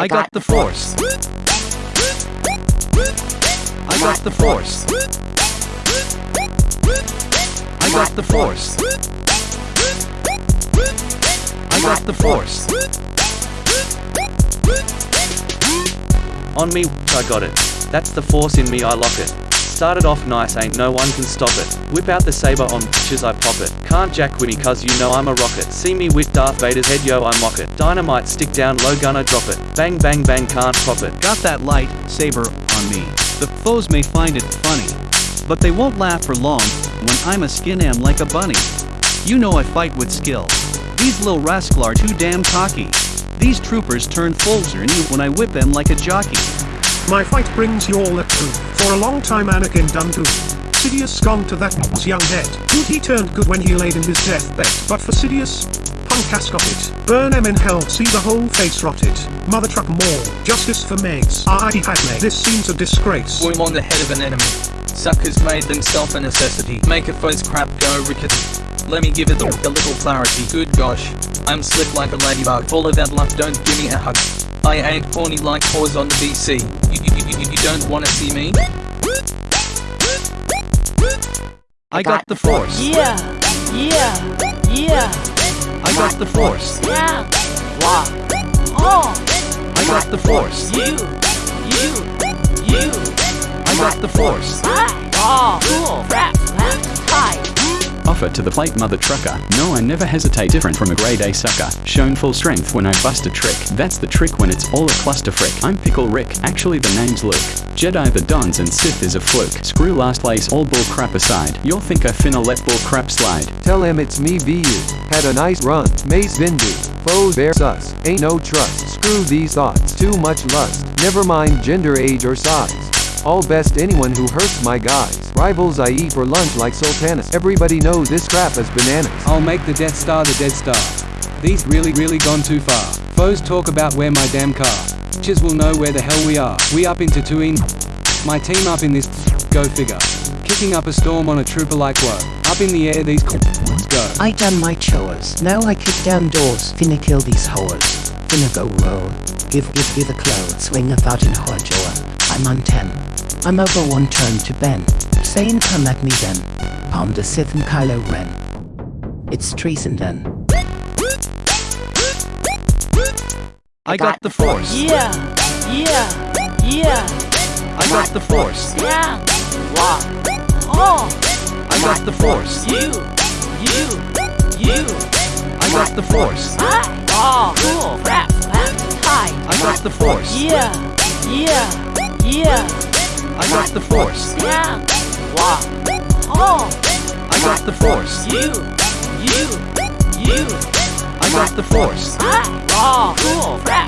I got the force. I got the force. I got the force. I got the force. On me, I got it. That's the force in me, I lock it. Started off nice, ain't no one can stop it. Whip out the saber on bitches, I pop it. Can't jack with cuz you know I'm a rocket. See me with Darth Vader's head, yo, I mock it. Dynamite stick down, low gunner drop it. Bang, bang, bang, can't pop it. Got that light saber on me. The foes may find it funny, but they won't laugh for long when I'm a skin am like a bunny. You know I fight with skill. These little rascal are too damn cocky. These troopers turn in you when I whip them like a jockey. My fight brings you all the truth. For a long time Anakin done. Sidious gone to that young head. Good he turned good when he laid in his deathbed. But for Sidious, punk has got it. Burn him in hell, see the whole face rotted. Mother truck more. Justice for Megs. I ah, Padme. This seems a disgrace. Boom on the head of an enemy. Suckers made themselves a necessity. Make a foe's crap go rickety. Let me give it a, a little clarity. Good gosh. I'm slick like a ladybug. Full of that luck, don't give me a hug. I ain't horny like whores on the BC. You, you, you, you don't wanna see me? I got the force. Yeah, yeah, yeah, I got the force. yeah. Wah. Oh, I got the force. you, you, you. I got the force. Oh, cool. Rap, rap, hi. Offer to the plate mother trucker. No, I never hesitate different from a grade A sucker. Shown full strength when I bust a trick. That's the trick when it's all a cluster frick. I'm Pickle Rick, actually the name's Luke. Jedi the Dons and Sith is a fluke. Screw last place, all bull crap aside. You'll think I finna let bull crap slide. Tell him it's me VU. Had a nice run. Mace Windu. Foes bear sus. Ain't no trust. Screw these thoughts. Too much lust. Never mind gender, age, or size. All best anyone who hurts my guys. Rivals I eat for lunch like sultanas. Everybody knows this crap is bananas. I'll make the Death Star the Dead Star. These really really gone too far. Foes talk about where my damn car. Bitches will know where the hell we are. We up into Tatooine. My team up in this. Go figure. Kicking up a storm on a trooper like whoa. Up in the air these go. I done my chores. Now I kick down doors. Finna kill these whores. Finna go roll. Give give give a clothes. Swing about in whore jaw. I'm on ten. I'm over one turn to Ben. Saying come at me then. Palm the Sith and Kylo Ren. It's treason then. I got the force. Yeah, yeah, yeah, I got the force. yeah. Wah. Oh, I got the force. you, you, you. I got the force. I. Oh, cool. Rap, rap, hi. I got the force. Yeah, yeah, yeah, I got the force. yeah. Wah. Oh, I got the force. you, you, you. I got the force. Ah. I. Oh, cool. Rap, rap, hi.